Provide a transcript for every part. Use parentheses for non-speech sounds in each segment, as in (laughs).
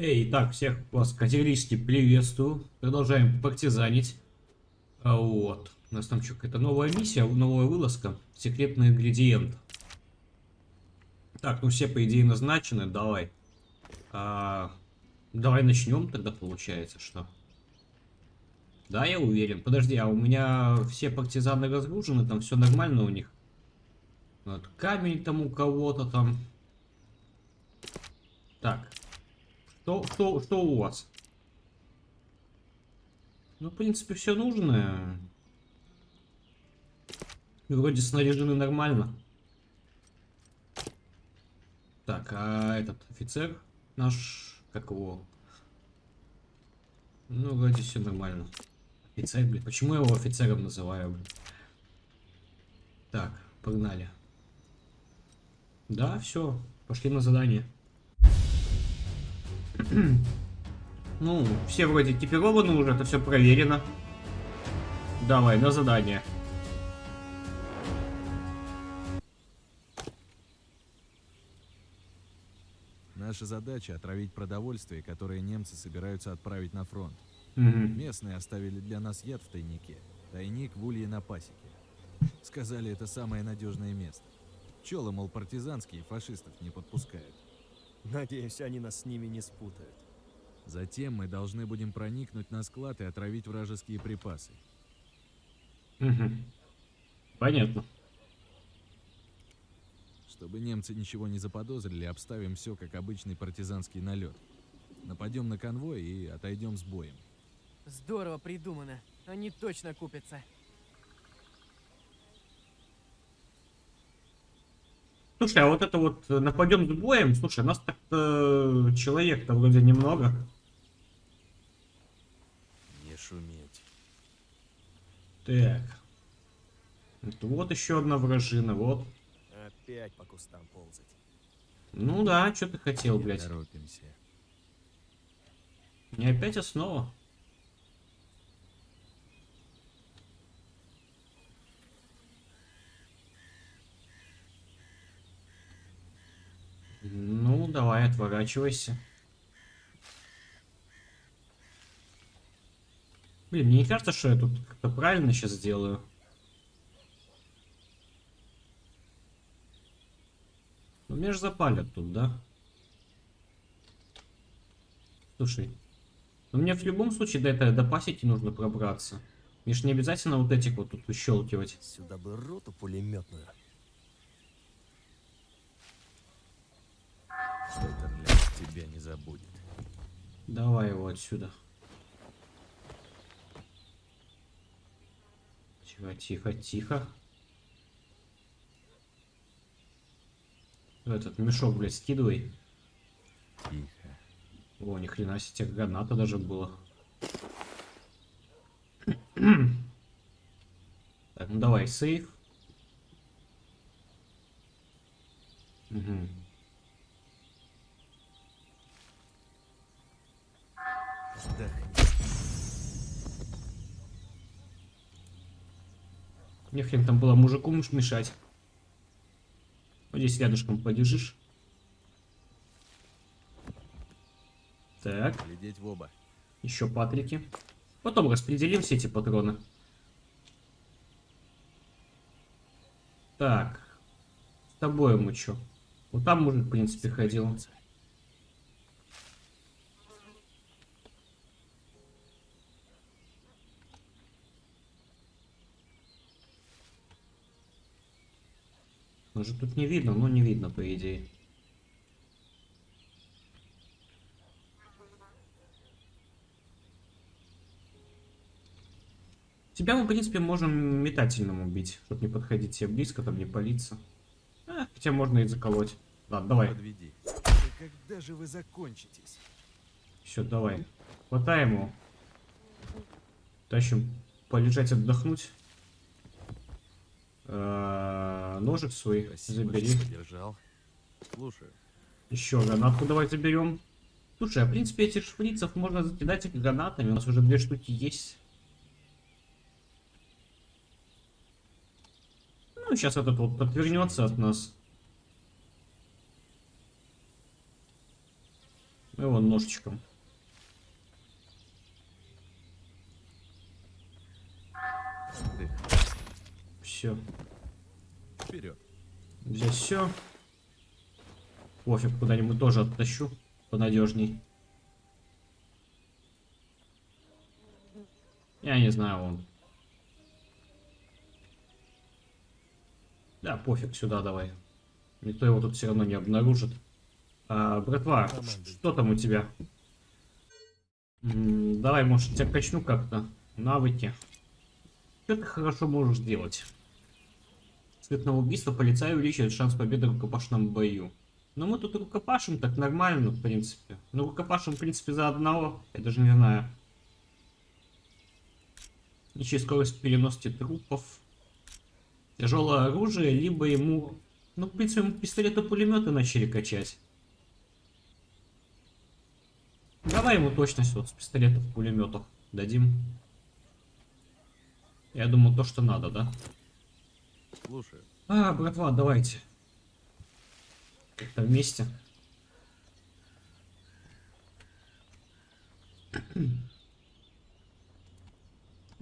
Эй, так, всех вас категорически приветствую. Продолжаем партизанить. А вот. У нас там что, какая-то новая миссия, новая вылазка. Секретный ингредиент. Так, ну все, по идее, назначены. Давай. А, давай начнем тогда, получается, что? Да, я уверен. Подожди, а у меня все партизаны разгружены, там все нормально у них. Вот, камень там у кого-то там. Так. Что, что, что у вас? Ну, в принципе, все нужное. Вроде снаряжены нормально. Так, а этот офицер наш, как его? Ну, вроде все нормально. Офицер, блин. Почему я его офицером называю, блин? Так, погнали. Да, все. Пошли на задание. (clears throat) ну, все вроде экипированы уже, это все проверено. Давай, на задание. Наша задача отравить продовольствие, которое немцы собираются отправить на фронт. Угу. Местные оставили для нас яд в тайнике. Тайник в улье на пасеке. Сказали, это самое надежное место. Пчелы, мол, партизанские, фашистов не подпускают. Надеюсь, они нас с ними не спутают. Затем мы должны будем проникнуть на склад и отравить вражеские припасы. Угу. Понятно. Чтобы немцы ничего не заподозрили, обставим все как обычный партизанский налет. Нападем на конвой и отойдем с боем. Здорово придумано. Они точно купятся. Слушай, а вот это вот э, нападем с боем, слушай, нас так-то человек-то вроде немного. Не шуметь. Так. Это вот еще одна вражина, вот. Опять по кустам ползать. Ну да, что ты хотел, Не блядь? торопимся. Не опять основа? Ну, давай, отворачивайся. Блин, мне не кажется, что я тут как-то правильно сейчас сделаю. Ну, меня же запалят тут, да? Слушай, ну мне в любом случае до этой до нужно пробраться. Мне ж не обязательно вот этих вот тут выщелкивать. Сюда бы роту пулеметную. Тебя не забудет. Давай его отсюда. Тихо, тихо, тихо. Этот мешок, блядь, скидывай. Тихо. О, ни хрена себе, граната даже было. так, ну давай, сейф. Угу. Вдохни. Не хрен там было мужику муж мешать. Вот здесь рядышком полежишь. Так, Глядеть в оба. еще патрики. Потом распределим все эти патроны. Так. С тобой мы что? Вот там мужик, в принципе, ходил. Может тут не видно, но не видно, по идее. Тебя мы, в принципе, можем метательным убить, чтобы не подходить тебе близко, там не палиться. А, хотя можно и заколоть. Ладно, давай. Подведи. Да когда же вы закончитесь? Все, давай. Хватаем его. Тащим полежать, отдохнуть. А, Ножик свой Спасибо, забери. поддержал. Слушаю. Еще гранатку давай заберем. Слушай, а в принципе этих шприцев можно закидать их гранатами. У нас уже две штуки есть. Ну, сейчас этот вот отвернется от нас. Его ножичком. Все. Вперед. Здесь все. Пофиг, куда-нибудь тоже оттащу. Понадежней. Я не знаю, он. Да, пофиг, сюда давай. Никто его тут все равно не обнаружит. А, братва, что там у тебя? М, давай, может, тебя качну как-то. Навыки. Что ты хорошо можешь делать? Цветное убийство полицай увеличивает шанс победы в рукопашном бою. Но мы тут рукопашим так нормально, в принципе. Ну, рукопашим, в принципе, за одного. Я даже не знаю. Ничья скорость переноски трупов. Тяжелое оружие, либо ему... Ну, в принципе, ему пистолеты-пулеметы начали качать. Давай ему точность вот с пистолетов-пулеметов дадим. Я думаю, то, что надо, да? Слушаю. А, братва, давайте. Как-то вместе.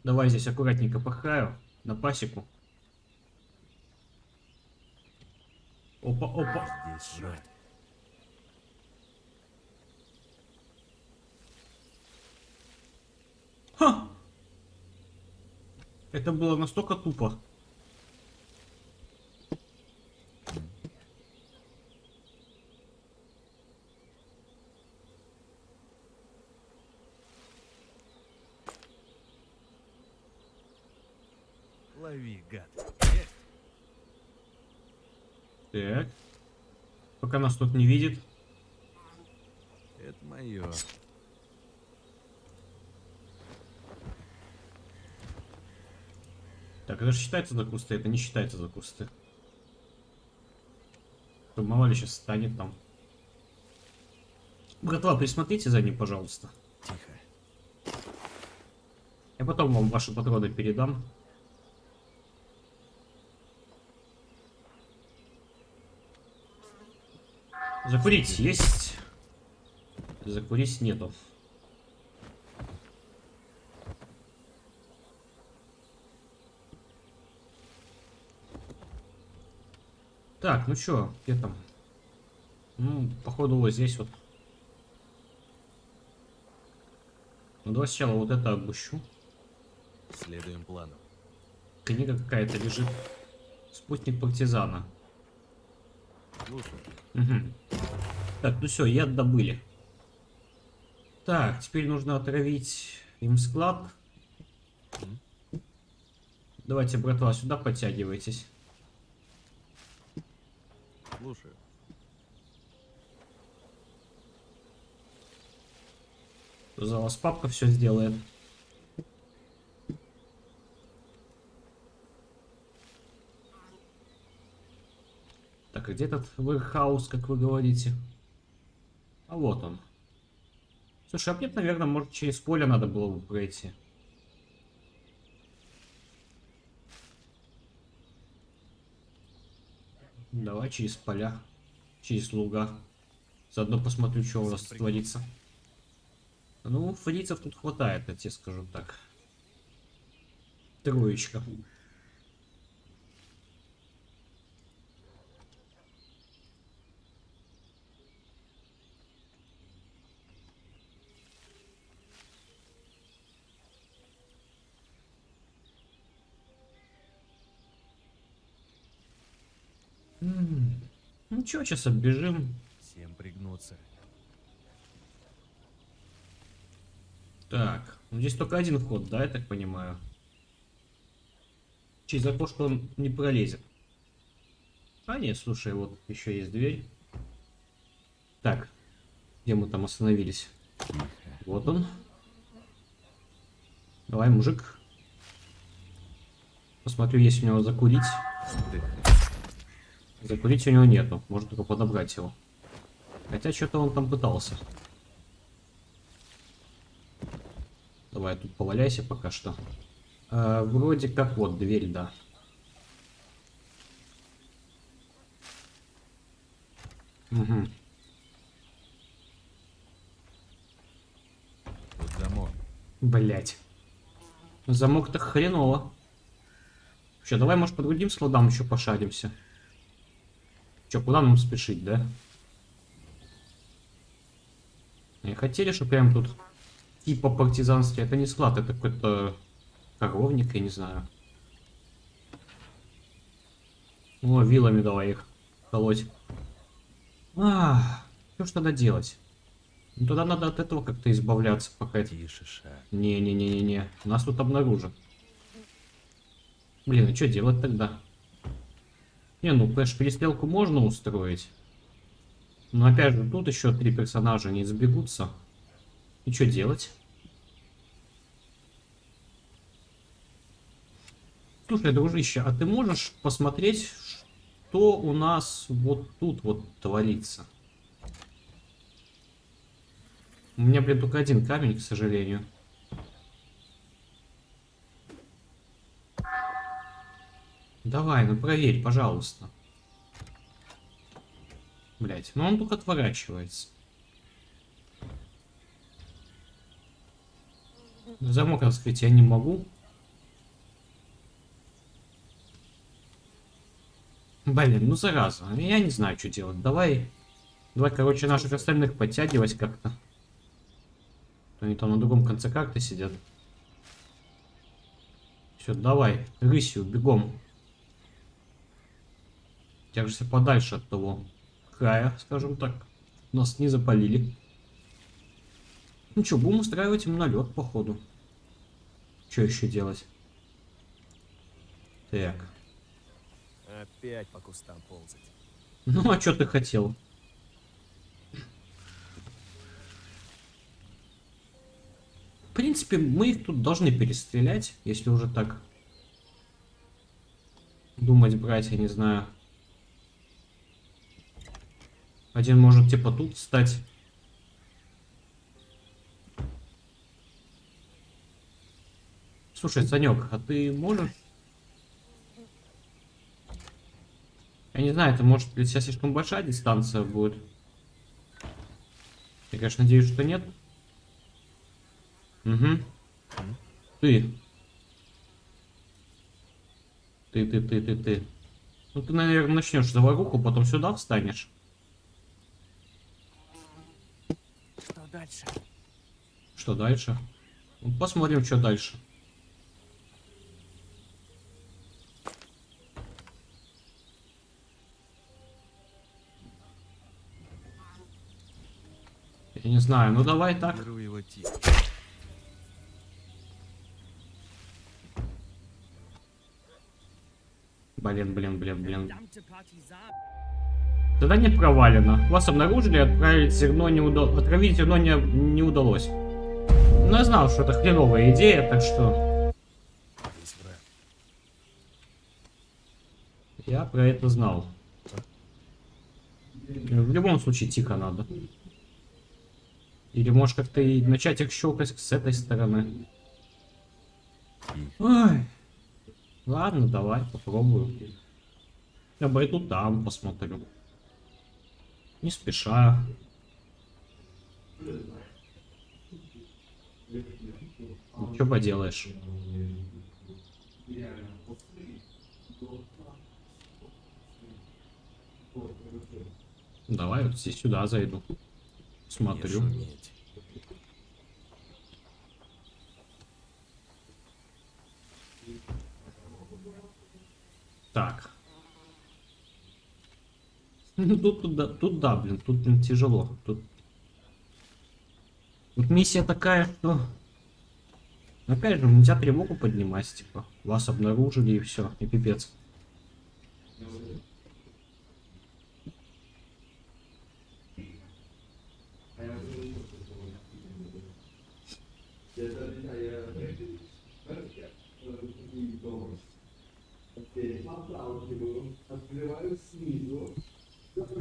Давай здесь аккуратненько пахаю на пасеку. Опа, опа. Здесь враг. Ха! Это было настолько тупо. Гад. Так. Пока нас тут не видит. Это мое. Так, это же считается за кусты, это не считается за кусты. Мало ли сейчас станет там. Братва, присмотрите за ним, пожалуйста. Тихо. Я потом вам ваши патроны передам. Закурить есть. Закурить нету. Так, ну чё, где там? Ну, походу вот здесь вот. Ну, давай сначала вот это обыщу. Следуем плану. Книга какая-то лежит. Спутник партизана. Мгм. Так, ну все, яд добыли. Так, теперь нужно отравить им склад. Давайте, братва, сюда подтягивайтесь. Слушаю. За вас папка все сделает. Так, где этот warehouse, как вы говорите? А вот он. Слушай, а мне, наверное, может через поле надо было бы пройти. Давай через поля, через луга. Заодно посмотрю, что у нас творится. Ну, фрицев тут хватает, я тебе скажу так. Троечка. М, Чё, сейчас оббежим. Всем пригнуться. Так, ну здесь только один вход, да, я так понимаю? Через окошко он не пролезет. А нет, слушай, вот еще есть дверь. Так, где мы там остановились? Вот он. Давай, мужик. Посмотрю, есть у него закурить. Закурить у него нету, можно только подобрать его. Хотя что-то он там пытался. Давай тут поваляйся пока что. А, вроде как вот дверь, да. Угу. Блять. Замок-то хреново. Вообще, давай, может, по другим складам еще пошаримся. Че, куда нам спешить, да? Не хотели, чтобы прям тут типа партизанский. Это не склад, это какой-то коровник, я не знаю. О, вилами давай их колоть. А, что ж тогда делать? Ну тогда надо от этого как-то избавляться, пока это... Не-не-не-не-не, нас тут обнаружат. Блин, а что делать тогда? Не, ну, конечно, перестрелку можно устроить. Но опять же, тут еще три персонажа не сбегутся. И что делать? Слушай, дружище, а ты можешь посмотреть, что у нас вот тут вот творится? У меня, блин, только один камень, к сожалению. Давай, ну проверь, пожалуйста. Блять, ну он только отворачивается. Замок раскрыть я не могу. Блин, ну зараза. Я не знаю, что делать. Давай. Давай, короче, наших остальных подтягивать как-то. Они там на другом конце карты сидят. Все, давай, рысью, бегом. Тяжься подальше от того края, скажем так. Нас не запалили. Ну что, будем устраивать им налет, походу. Что еще делать? Так. Опять по кустам ползать. Ну, а что ты хотел? В принципе, мы их тут должны перестрелять, если уже так думать брать, я не знаю. Один может типа тут стать. Слушай, Санек, а ты можешь? Я не знаю, это может для тебя слишком большая дистанция будет. Я, конечно, надеюсь, что нет. Угу. Ты. Ты, ты, ты, ты, ты. Ну ты, наверное, начнешь заваруху, потом сюда встанешь. Дальше? Что дальше? Ну, посмотрим, что дальше. Я не знаю, ну давай так. Беру его тихо. Блин, блин, блин, блин. Не провалено. Вас обнаружили, отправить зерно не удалось. Отравить зерно не, не удалось. Но я знал, что это хреновая идея, так что я про это знал. В любом случае тихо надо. Или может как-то и начать их щелкать с этой стороны. Ой. Ладно, давай, попробую. Я пойду там посмотрю. Не спеша. Что поделаешь? Давай вот здесь сюда зайду. Не Смотрю. шуметь. Так. Ну тут, тут, да, тут да, блин, тут блин, тяжело. Тут... Тут миссия такая, что... Опять же, нельзя тревогу поднимать, типа. Вас обнаружили и все, и пипец. Господи,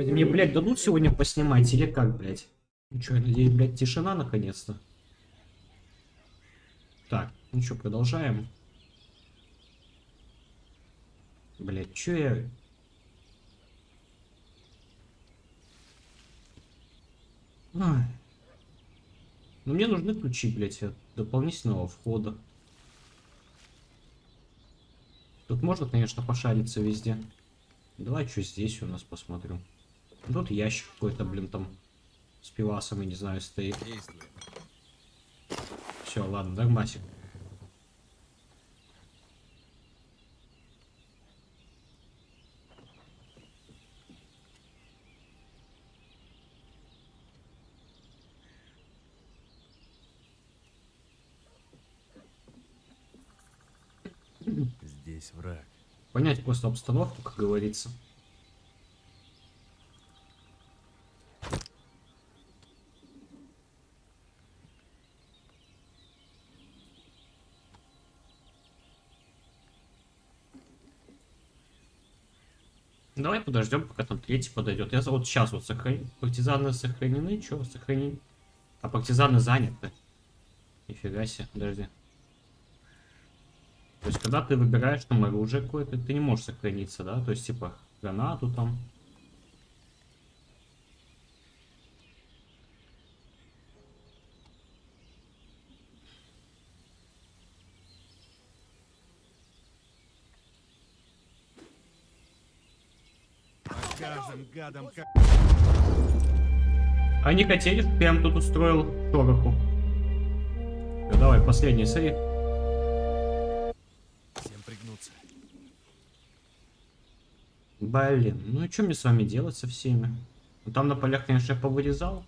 мне, блядь, дадут сегодня поснимать или как, блядь? Ну что, я надеюсь, блядь, тишина наконец-то. Так, ну что, продолжаем. Блядь, чё я... Ай. Но мне нужны ключи, блядь, от дополнительного входа. Тут можно, конечно, пошариться везде. Давай что здесь у нас посмотрю. Тут ящик какой-то, блин, там с пивасом, я не знаю, стоит. Все, ладно, нормасик. Здесь враг. Понять просто обстановку, как говорится. Давай подождем, пока там третий подойдет. Я вот сейчас вот сохраню. Партизаны сохранены, что сохранены? А партизаны заняты. Нифига себе, подожди. То есть, когда ты выбираешь там оружие какое-то, ты не можешь сохраниться, да? То есть, типа, гранату там. Гадам, как... Они хотели, чтобы я им тут устроил шороху. Всё, давай, последний сейв. Всем пригнуться. Блин, ну и что мне с вами делать со всеми? Ну, там на полях, конечно, я повырезал.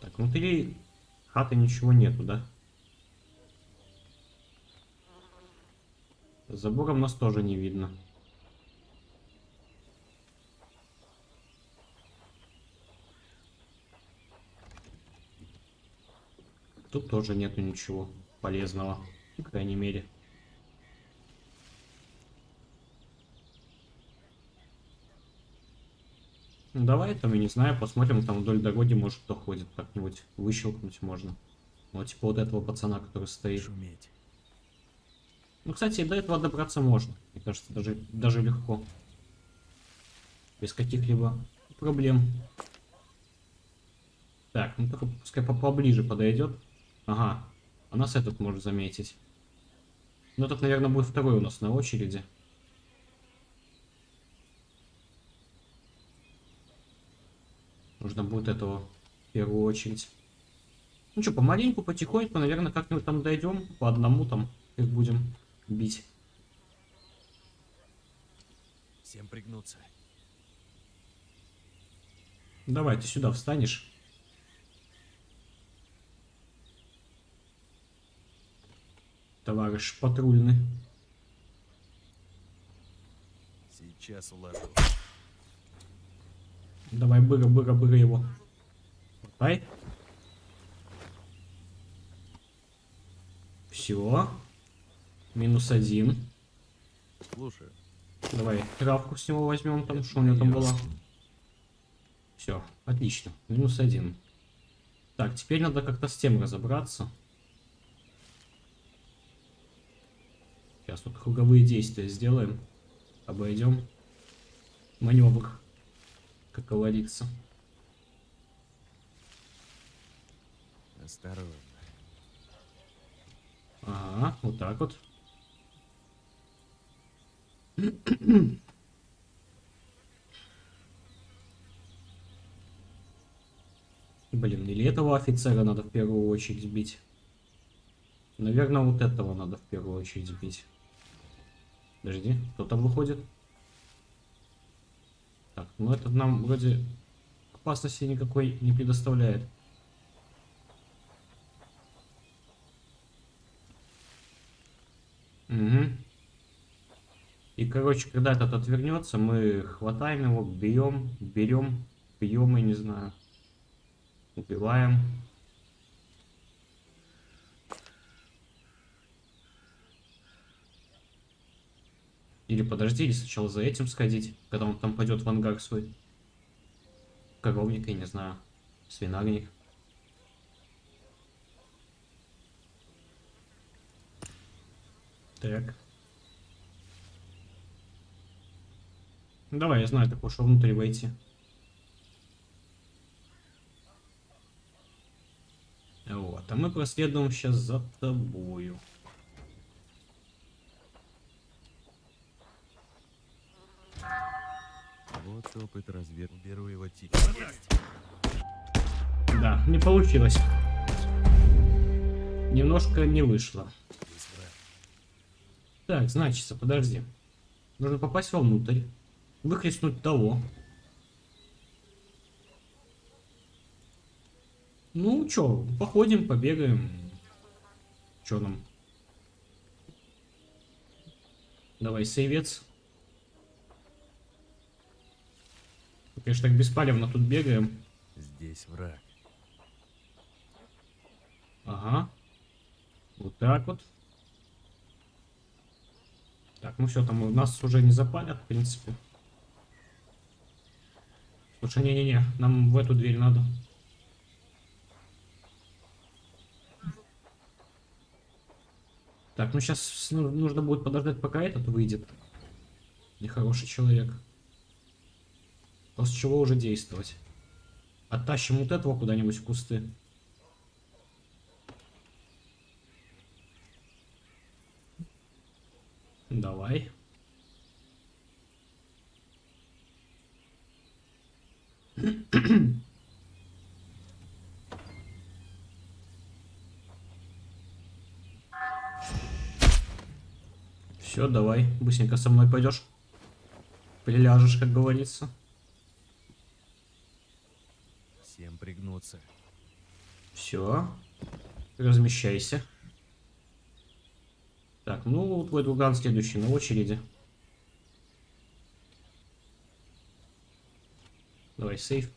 Так, внутри хаты ничего нету, да? За забором нас тоже не видно. Тут тоже нету ничего полезного, по крайней мере. Ну давай там, я не знаю, посмотрим, там вдоль дороги, может кто ходит, как-нибудь выщелкнуть можно. Вот типа вот этого пацана, который стоит. Шуметь. Ну, кстати, до этого добраться можно. Мне кажется, даже, даже легко. Без каких-либо проблем. Так, ну только пускай по- поближе подойдет. Ага, а нас этот может заметить. Ну, этот, наверное, будет второй у нас на очереди. Нужно будет этого в первую очередь. Ну что, помаленьку, потихоньку, наверное, как-нибудь там дойдем. По одному там их будем бить. Всем пригнуться. Давай, ты сюда встанешь. Товарищ патрульный. Сейчас уложу. Давай, быра, быра, быра его. Давай. Все. Минус один. Слушаю. Давай, травку с него возьмем, там, что у него там была. Все, отлично. Минус один. Так, теперь надо как-то с тем разобраться. Сейчас вот круговые действия сделаем. Обойдем. Маневр, как говорится. Осторожно. Ага, вот так вот. Блин, или этого офицера надо в первую очередь бить. Наверное, вот этого надо в первую очередь бить. Подожди, кто там выходит? Так, ну этот нам вроде опасности никакой не предоставляет. Угу. И, короче, когда этот отвернется, мы хватаем его, бьем, берем, бьем, я не знаю. Убиваем. Или подожди, или сначала за этим сходить, когда он там пойдет в ангар свой. Коровник, я не знаю. Свинарник. Так. Ну, давай, я знаю такое, что внутрь войти. Вот, а мы проследуем сейчас за тобою. Вот опыт развер первого типа. Да, не получилось. Немножко не вышло. Так, значится, подожди. Нужно попасть вовнутрь. Выхлестнуть того. Ну, чё, походим, побегаем. Чё нам? Давай, сейвец. Конечно, так беспалевно тут бегаем. Здесь враг. Ага. Вот так вот. Так, ну все, там у нас уже не запалят, в принципе. Слушай, не-не-не, нам в эту дверь надо. Так, ну сейчас нужно будет подождать, пока этот выйдет. Нехороший человек. После чего уже действовать. Оттащим вот этого куда-нибудь в кусты. Давай. Все, давай, быстренько со мной пойдешь. Приляжешь, как говорится. Всем пригнуться. Все. Размещайся. Так, ну, твой друган следующий на очереди. Давай, сейф.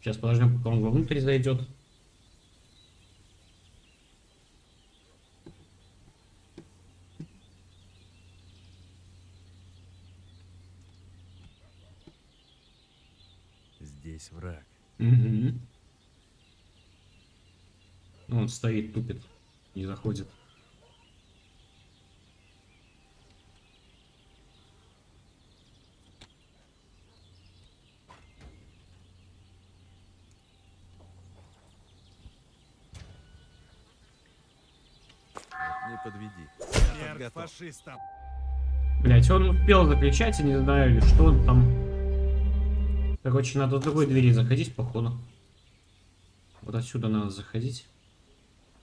Сейчас подождем, пока он вовнутрь зайдет. Здесь враг. Угу. Он стоит, тупит, не заходит. Не подведи. Смерть готов. фашистам. Блять, он успел закричать, я не знаю, или что он там. Короче, надо с другой двери заходить, походу. Вот отсюда надо заходить.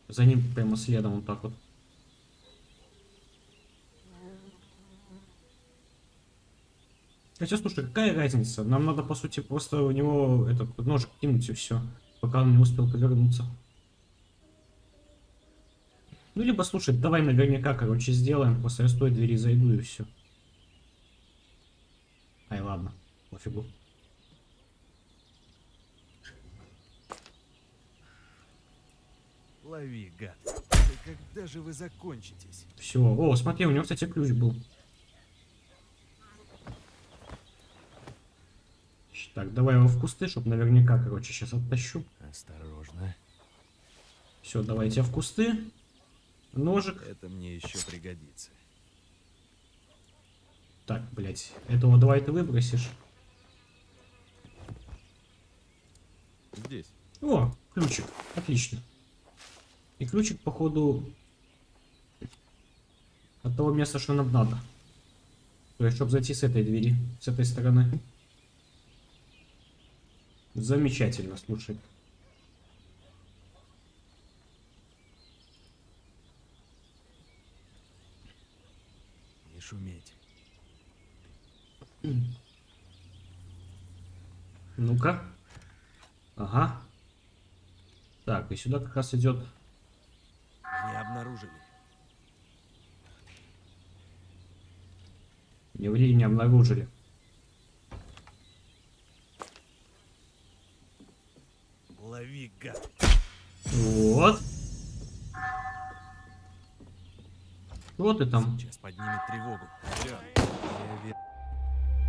За ним прямо следом, вот так вот. Хотя, слушай, какая разница? Нам надо, по сути, просто у него этот ножик кинуть и все, пока он не успел повернуться. Ну, либо, слушай, давай наверняка, короче, сделаем, после с той двери зайду и все. Ай, ладно, пофигу. Лови, гад. Да когда же вы закончитесь? Все. О, смотри, у него, кстати, ключ был. Так, давай его в кусты, чтобы наверняка, короче, сейчас оттащу. Осторожно. Все, давайте в кусты. Ножик. Это мне еще пригодится. Так, блядь, этого давай ты выбросишь. Здесь. О, ключик. Отлично. И ключик, походу, от того места, что нам надо. То есть, чтобы зайти с этой двери, с этой стороны. Замечательно, слушай. Шуметь. Ну-ка. Ага. Так, и сюда как раз идет. Не обнаружили. Не ври, не обнаружили. Лови, гад. Вот и там. Сейчас поднимет тревогу.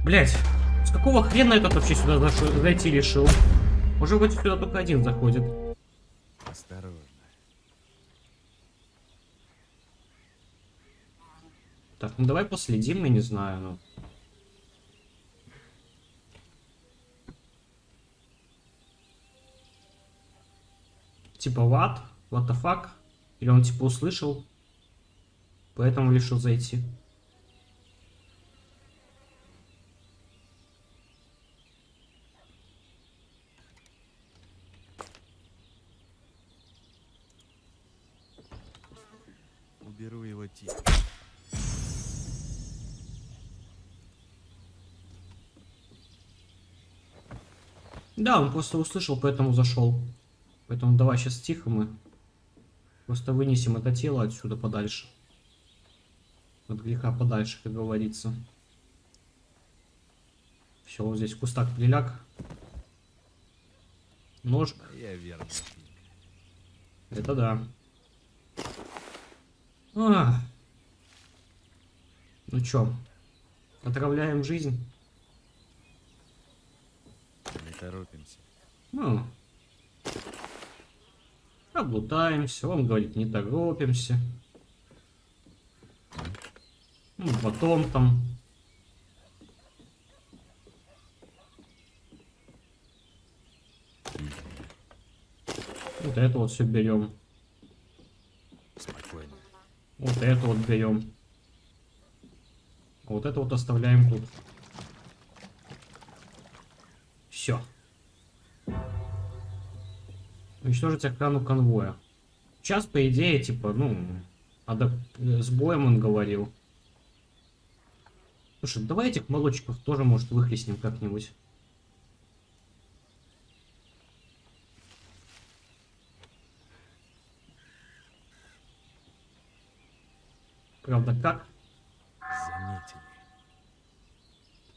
Блять, с какого хрена этот вообще сюда зашел, зайти решил? Уже вроде сюда только один заходит. Осторожно. Так, ну давай последим, я не знаю, ну. Типа, what? What the fuck? Или он типа услышал? Поэтому решил зайти. Уберу его тихо. Да, он просто услышал, поэтому зашел. Поэтому давай сейчас тихо мы. Просто вынесем это тело отсюда подальше. От греха подальше, как говорится. Все, вот здесь кустак приляг. Нож. Я верно. Это да. А. Ну чё, отравляем жизнь? Не торопимся. Ну. Облутаемся, он говорит, не торопимся. Ну, потом там. Вот это вот все берем. Спокойно. Вот это вот берем. А вот это вот оставляем тут. Все. Уничтожить охрану конвоя. Сейчас, по идее, типа, ну, э, с боем он говорил. Слушай, давай этих молодчиков тоже, может, выхлестнем как-нибудь. Правда, как? Заметили.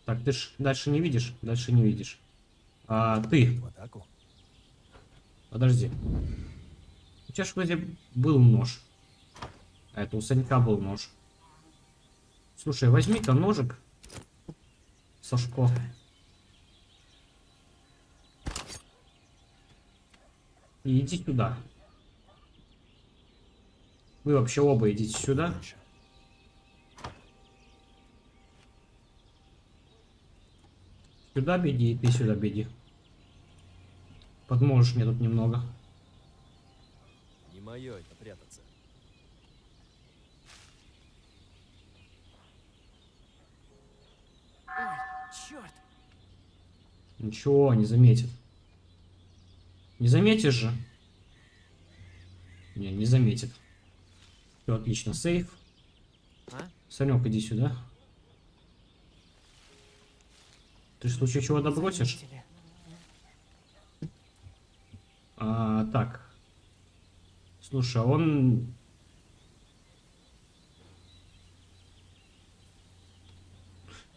Так, ты ж дальше не видишь? Дальше не видишь. А ты, подожди. У тебя ж вроде был нож. А это у Санька был нож. Слушай, возьми-ка ножик. Сашко. И иди сюда. Вы вообще оба идите сюда. Сюда беги, и ты сюда беги. Подможешь мне тут немного. Не мое это прятаться. Ой, черт! Ничего, не заметит. Не заметишь же? Не, не заметит. Все, отлично. Сейф. А? Санек, иди сюда. Ты в случае чего добросишь? А, так. Слушай, а он...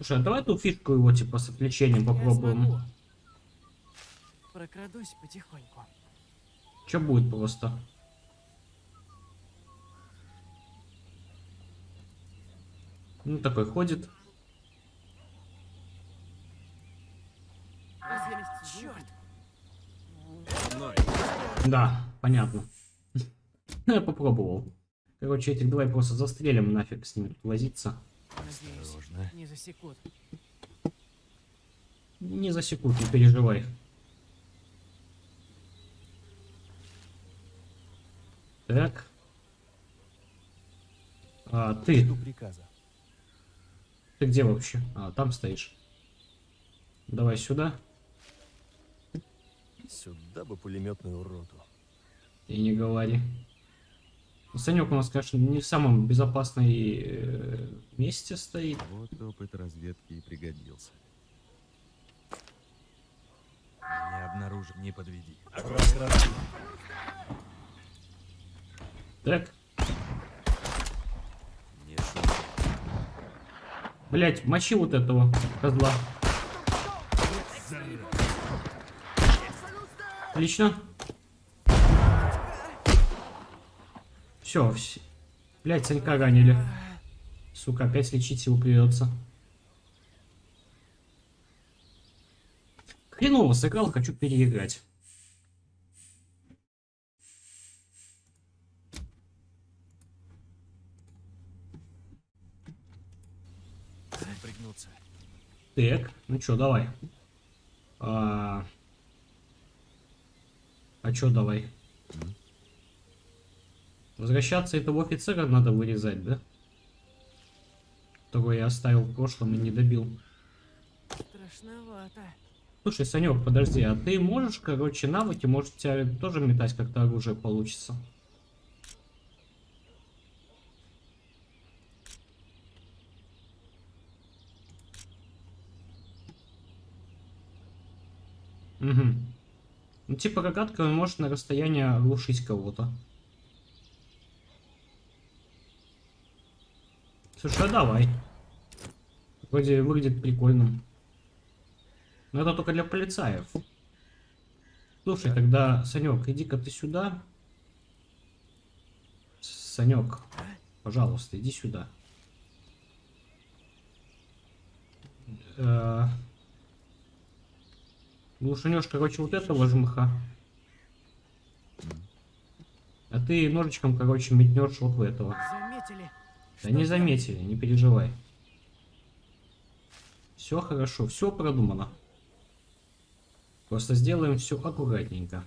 Слушай, а давай ту фишку его, типа, с отвлечением попробуем. Прокрадусь потихоньку. Что будет просто? Ну, такой ходит. Черт! Да, понятно. (laughs) Ну, я попробовал. Короче, этих давай просто застрелим нафиг с ними тут возиться. Надеюсь, Осторожно. не засекут. Не засекут, не переживай. Так. А, ты, ты где вообще? А, там стоишь. Давай сюда. Сюда бы пулеметную роту. И не говори. Санек у нас, конечно, не в самом безопасном э, месте стоит. Вот опыт разведки и пригодился. Не обнаружи, не подведи. Так, Не блять, мочи вот этого козла. Отлично. Все, все. Блять, Санька ранили. Сука, опять лечить его придется. Хреново сыграл, хочу переиграть. Так, ну чё, давай. А, а чё давай? М? Возвращаться этого офицера надо вырезать, да? Которого я оставил в прошлом и не добил. Страшновато. Слушай, Санек, подожди, а ты можешь, короче, навыки, может, у тебя тоже метать как-то оружие получится? Угу. Ну, типа, рогатка может на расстоянии оглушить кого-то. Слушай, а давай. Вроде выглядит прикольным. Но это только для полицаев. Слушай, тогда, Санек, иди-ка ты сюда. Санек, пожалуйста, иди сюда. Э, короче, вот этого жмыха. А ты ножичком, короче, метнешь вот в этого. Заметили? Да не заметили, не переживай. Все хорошо, все продумано. Просто сделаем все аккуратненько.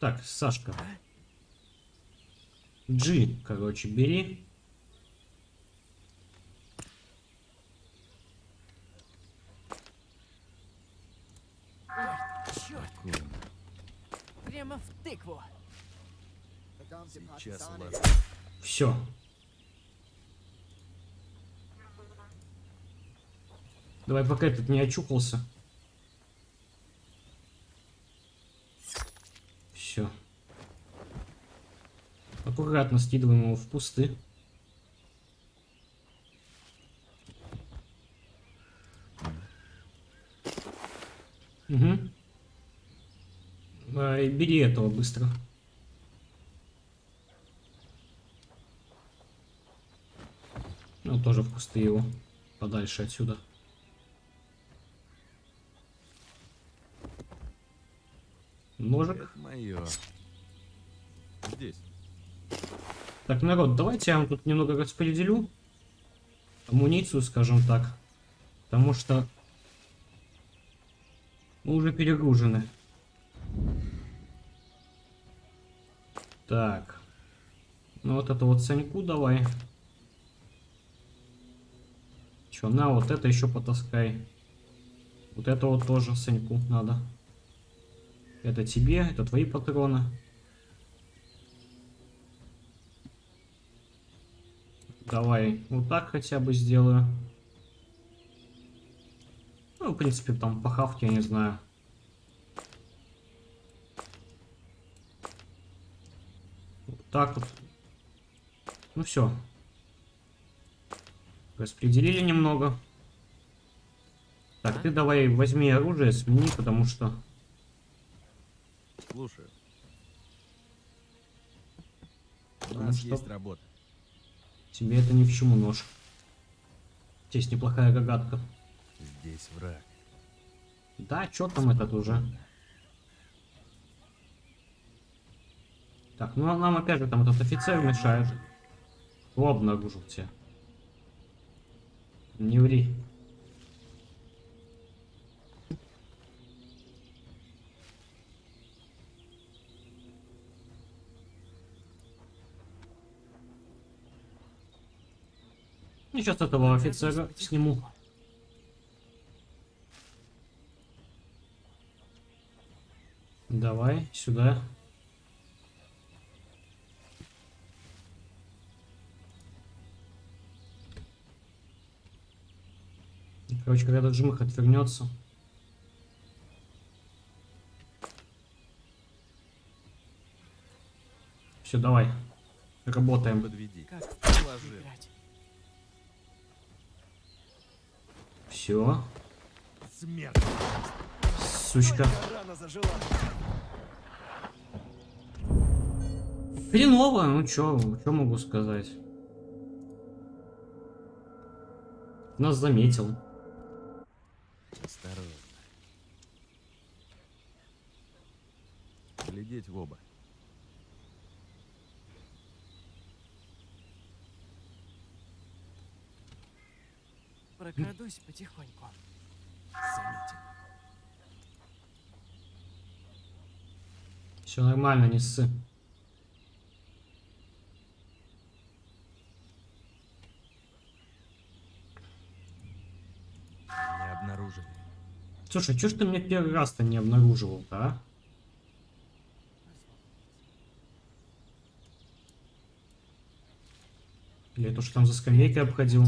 Так, Сашка. G, короче, бери. Черт, прямо в тыкву. Сейчас. Все. Давай, пока этот не очухался. Все. Аккуратно скидываем его в кусты. Угу. А, бери этого быстро. Тоже в кусты его. Подальше отсюда. Ножик. Мое. Здесь. Так, народ, давайте я вам тут немного распределю. Амуницию, скажем так. Потому что мы уже перегружены. Так. Ну вот это вот Саньку давай. Чё, на, вот это еще потаскай. Вот это вот тоже Саньку надо. Это тебе, это твои патроны. Давай, вот так хотя бы сделаю. Ну, в принципе, там по хавке, я не знаю. Вот так вот. Ну все. Распределили немного. Так, ты давай возьми оружие, смени, потому что... Слушаю. У нас что- есть работа. Тебе это ни в чему нож. Здесь неплохая рогатка. Здесь враг. Да, что там этот уже? Так, ну а нам опять же там этот офицер мешает. Кто обнаружил тебя? Не ври. Ну, сейчас этого офицера сниму. Давай, сюда. Короче, когда этот жмых отвернется. Все, давай. Работаем. Подведи. Все. Смерть! Сучка. Рана зажила. Хреново, ну чё, чё могу сказать. Нас заметил. Осторожно. Глядеть в оба. Прокрадусь потихоньку. Заметен. Все нормально, не ссы. Не обнаружили. Слушай, чё ж ты меня первый раз-то не обнаруживал-то, а? Это что там за скамейкой обходил?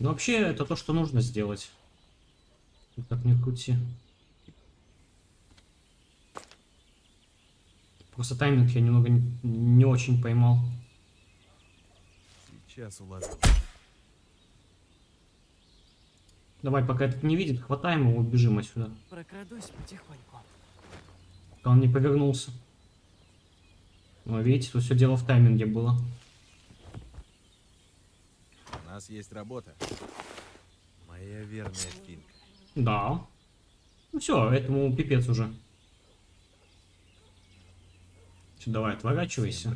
Ну, вообще, это то, что нужно сделать. Как ни крути. Просто тайминг я немного не, не очень поймал. Сейчас уложу. Давай, пока этот не видит, хватаем его, убежим отсюда. Прокрадусь потихоньку. Он не повернулся. Ну, видите, тут все дело в тайминге было. У нас есть работа. Моя верная финка. Да. Ну все, этому пипец уже. Все, давай, отворачивайся.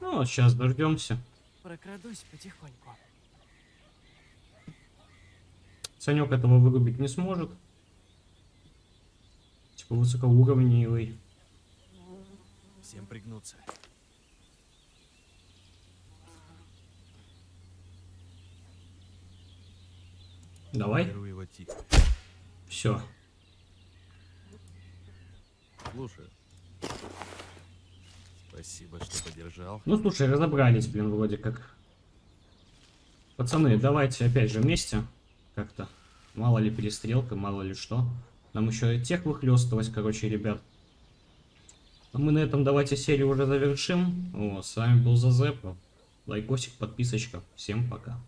Ну, сейчас дождемся. Прокрадусь потихоньку. Санек этого вырубить не сможет. Типа высокоуровневый. Всем пригнуться. Давай. Все. Слушаю. Спасибо, что поддержал. Ну, слушай, разобрались, блин, вроде как. Пацаны, давайте опять же вместе. Как-то. Мало ли перестрелка, мало ли что. Нам еще и тех выхлестывать, короче, ребят. А мы на этом давайте серию уже завершим. О, с вами был Зазепа. Лайкосик, подписочка. Всем пока.